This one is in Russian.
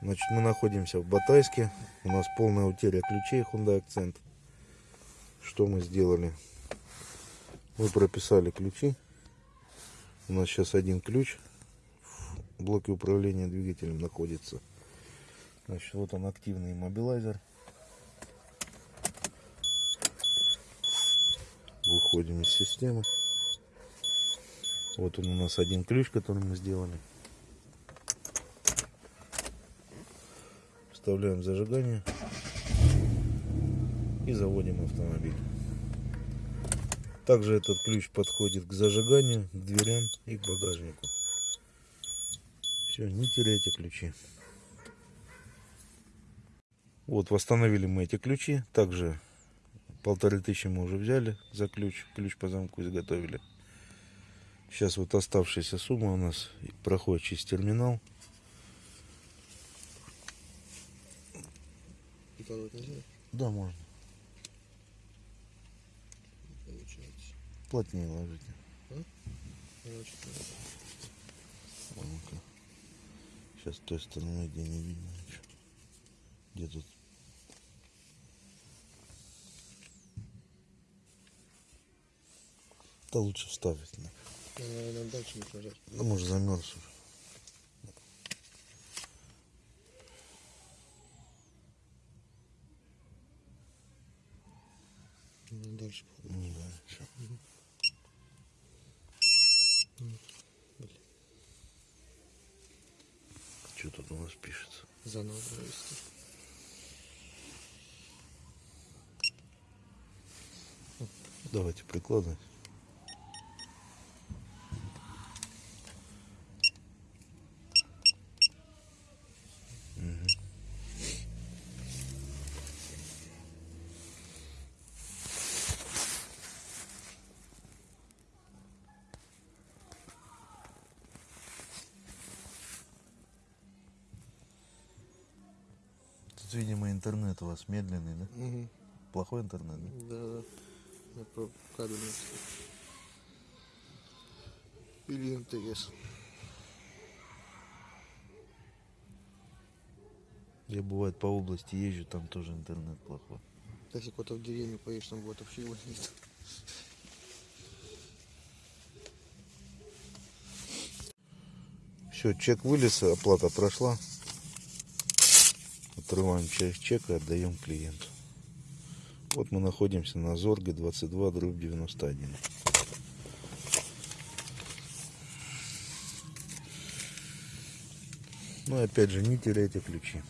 Значит, мы находимся в Батайске. У нас полная утеря ключей Hyundai Accent. Что мы сделали? Мы прописали ключи. У нас сейчас один ключ в блоке управления двигателем находится. Значит, вот он активный иммобилайзер. Выходим из системы. Вот он у нас один ключ, который мы сделали. Вставляем зажигание и заводим автомобиль. Также этот ключ подходит к зажиганию, к дверям и к багажнику. Все, не теряйте ключи. Вот, восстановили мы эти ключи. Также полторы тысячи мы уже взяли за ключ. Ключ по замку изготовили. Сейчас вот оставшаяся сумма у нас проходит через терминал. Прикладывать нельзя? Да, можно. Получается. Плотнее ложите. Короче, А ну-ка. Сейчас с той стороны, где не видно ничего. Где тут? Да лучше вставить. Да. наверное, дальше не нажать. Ну, может, замерз уже. Надо дальше. Ну, да, всё. Что тут у нас пишется? Заново провести. Давайте прикладывать. Тут, видимо, интернет у вас медленный, да? Угу. Плохой интернет, да? Да, да. Я про кабель не вставил. Или МТС. Я бывает по области езжу, там тоже интернет плохой. Если куда-то в деревню поедешь, там будет вообще его нет. Все, чек вылез, оплата прошла. Отрываем часть чека и отдаем клиенту. Вот мы находимся на Зорге 22 дробь 91. Ну и опять же, не теряйте ключи.